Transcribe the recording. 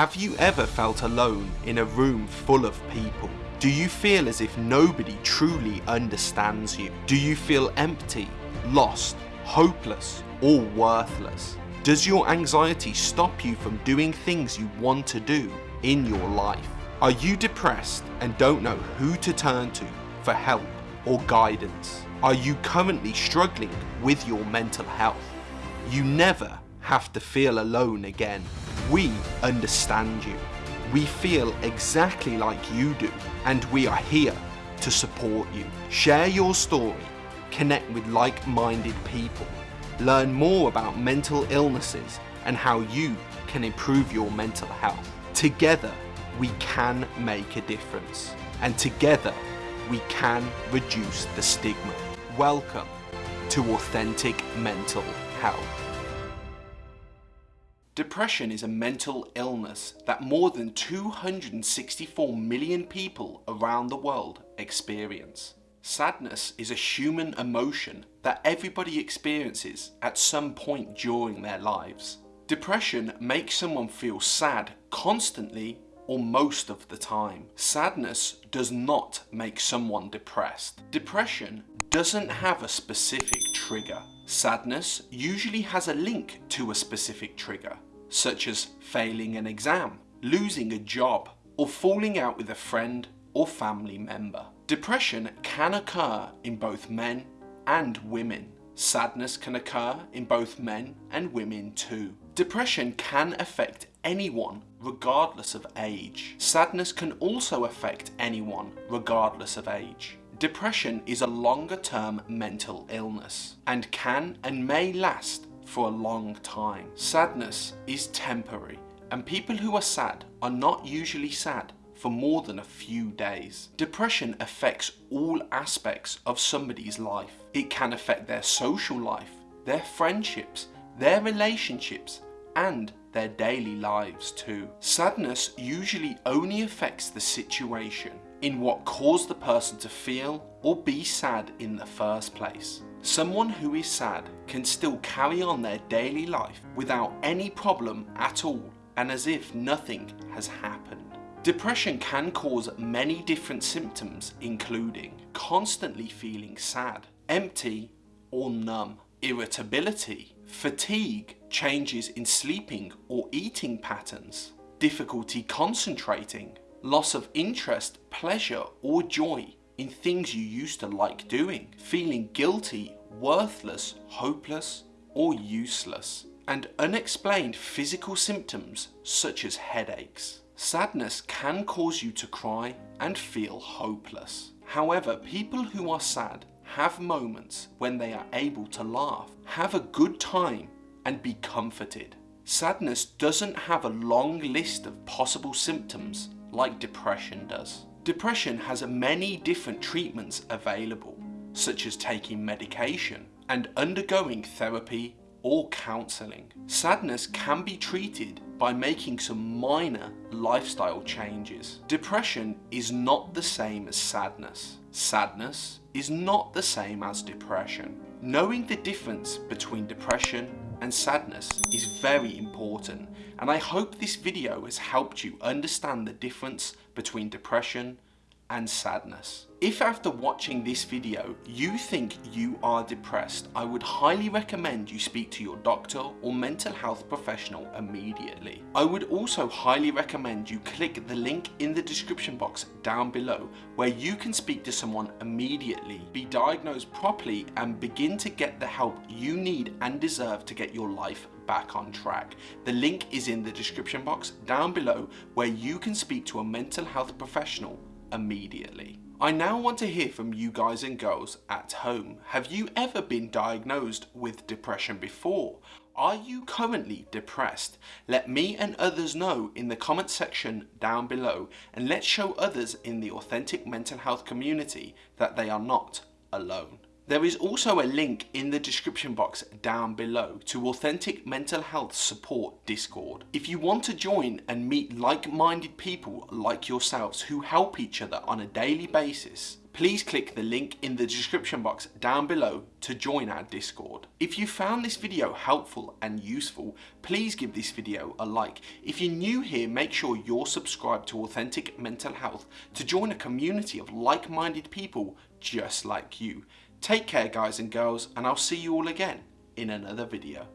Have you ever felt alone in a room full of people? Do you feel as if nobody truly understands you? Do you feel empty, lost, hopeless, or worthless? Does your anxiety stop you from doing things you want to do in your life? Are you depressed and don't know who to turn to for help or guidance? Are you currently struggling with your mental health? You never have to feel alone again. We understand you. We feel exactly like you do and we are here to support you. Share your story, connect with like-minded people, learn more about mental illnesses and how you can improve your mental health. Together, we can make a difference and together we can reduce the stigma. Welcome to Authentic Mental Health. Depression is a mental illness that more than 264 million people around the world experience. Sadness is a human emotion that everybody experiences at some point during their lives. Depression makes someone feel sad constantly or most of the time. Sadness does not make someone depressed. Depression doesn't have a specific trigger. Sadness usually has a link to a specific trigger, such as failing an exam, losing a job, or falling out with a friend or family member. Depression can occur in both men and women. Sadness can occur in both men and women too. Depression can affect anyone regardless of age. Sadness can also affect anyone regardless of age. Depression is a longer term mental illness and can and may last for a long time. Sadness is temporary and people who are sad are not usually sad for more than a few days. Depression affects all aspects of somebody's life. It can affect their social life, their friendships, their relationships, and their daily lives too. Sadness usually only affects the situation in what caused the person to feel or be sad in the first place. Someone who is sad can still carry on their daily life without any problem at all and as if nothing has happened. Depression can cause many different symptoms including constantly feeling sad, empty or numb, irritability, fatigue, changes in sleeping or eating patterns, difficulty concentrating, loss of interest, pleasure or joy in things you used to like doing, feeling guilty, worthless, hopeless or useless, and unexplained physical symptoms such as headaches. Sadness can cause you to cry and feel hopeless. However, people who are sad have moments when they are able to laugh, have a good time and be comforted. Sadness doesn't have a long list of possible symptoms like depression does. Depression has many different treatments available, such as taking medication and undergoing therapy or counselling. Sadness can be treated by making some minor lifestyle changes. Depression is not the same as sadness. Sadness is not the same as depression. Knowing the difference between depression and sadness is very important and I hope this video has helped you understand the difference between depression and sadness. If after watching this video you think you are depressed, I would highly recommend you speak to your doctor or mental health professional immediately. I would also highly recommend you click the link in the description box down below where you can speak to someone immediately, be diagnosed properly and begin to get the help you need and deserve to get your life back on track. The link is in the description box down below where you can speak to a mental health professional immediately. I now want to hear from you guys and girls at home. Have you ever been diagnosed with depression before? Are you currently depressed? Let me and others know in the comment section down below and let's show others in the authentic mental health community that they are not alone. There is also a link in the description box down below to Authentic Mental Health Support Discord. If you want to join and meet like-minded people like yourselves who help each other on a daily basis, please click the link in the description box down below to join our Discord. If you found this video helpful and useful, please give this video a like. If you're new here, make sure you're subscribed to Authentic Mental Health to join a community of like-minded people just like you. Take care guys and girls and I'll see you all again in another video.